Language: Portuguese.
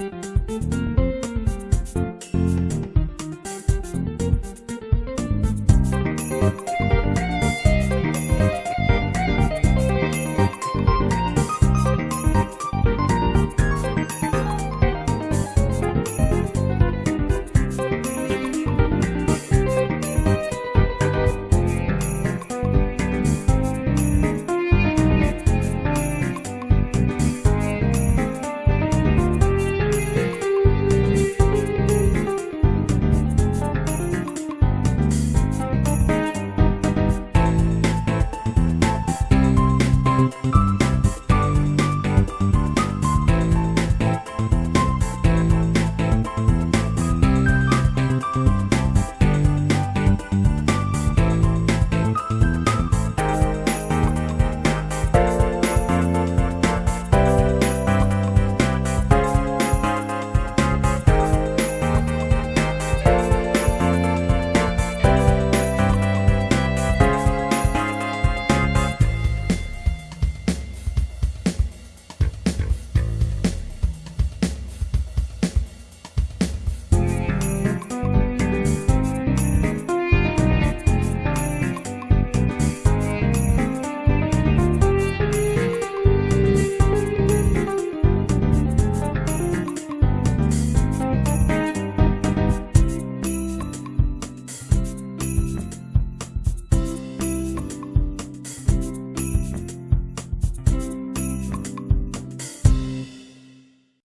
Música